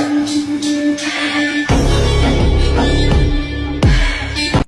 Thank you.